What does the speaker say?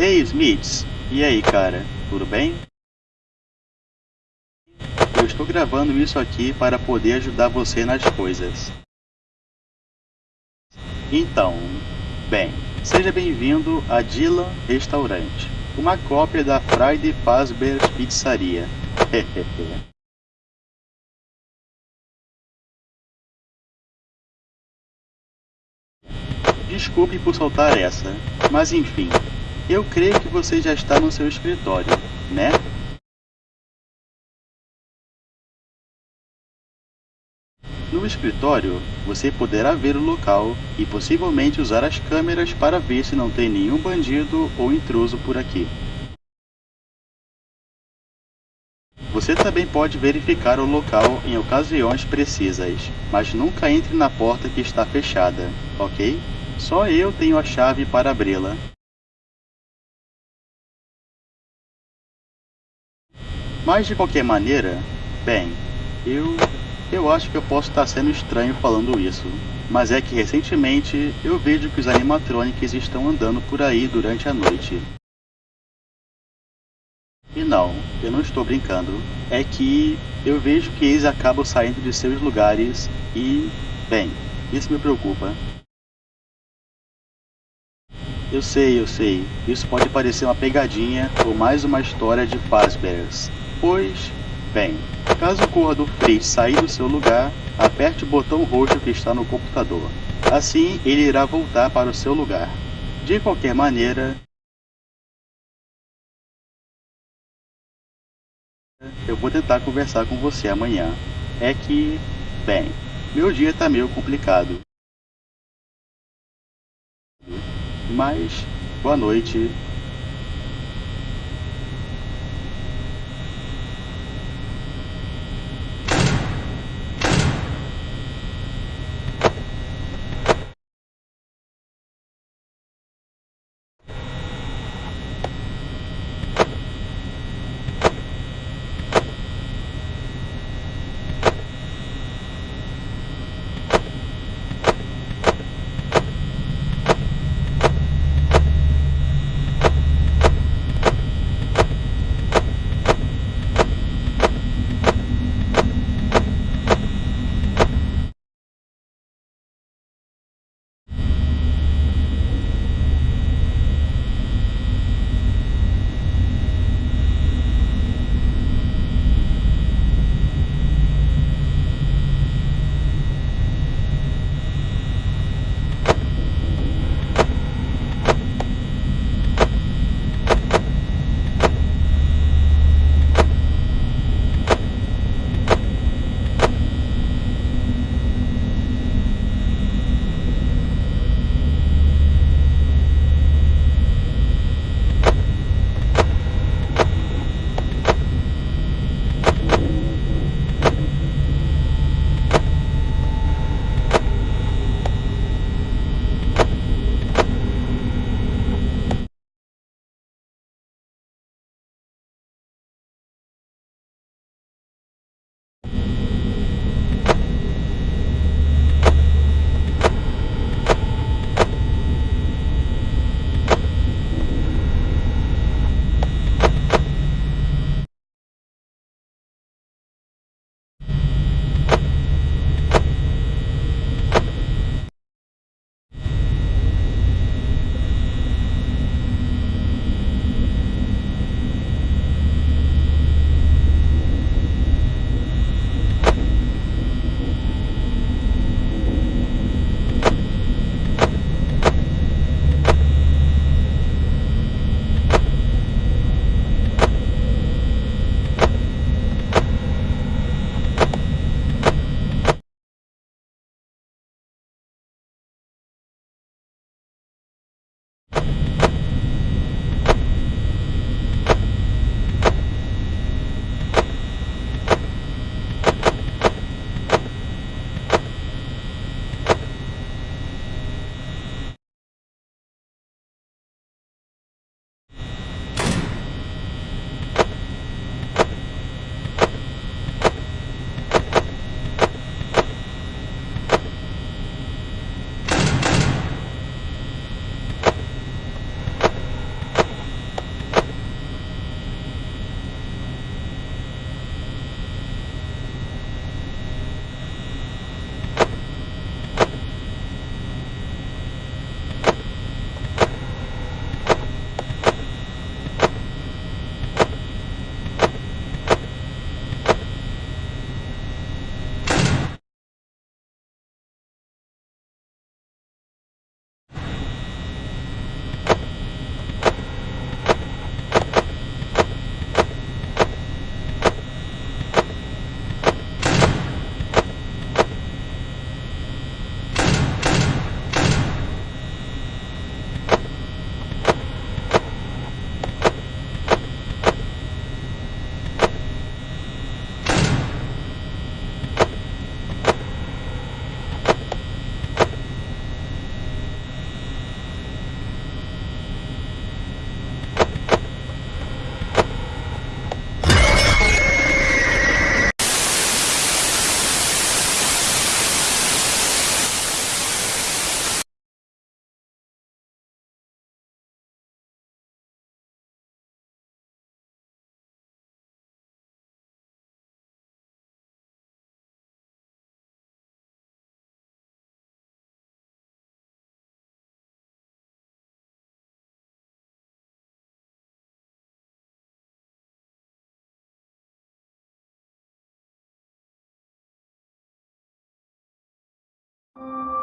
Ei, Smiths! E aí, cara? Tudo bem? Eu estou gravando isso aqui para poder ajudar você nas coisas. Então, bem, seja bem-vindo a Dylan Restaurante, uma cópia da Friday Fazbear's Pizzaria. Desculpe por soltar essa, mas enfim, eu creio que você já está no seu escritório, né? No escritório, você poderá ver o local e possivelmente usar as câmeras para ver se não tem nenhum bandido ou intruso por aqui. Você também pode verificar o local em ocasiões precisas, mas nunca entre na porta que está fechada, ok? Só eu tenho a chave para abri-la. Mas de qualquer maneira, bem, eu eu acho que eu posso estar sendo estranho falando isso, mas é que recentemente eu vejo que os animatronics estão andando por aí durante a noite. E não, eu não estou brincando. É que eu vejo que eles acabam saindo de seus lugares e, bem, isso me preocupa. Eu sei, eu sei, isso pode parecer uma pegadinha ou mais uma história de Fazbear's, pois, bem, caso ocorra do Fritz sair do seu lugar, aperte o botão roxo que está no computador. Assim, ele irá voltar para o seu lugar. De qualquer maneira, eu vou tentar conversar com você amanhã. É que, bem, meu dia está meio complicado. Mas, boa noite you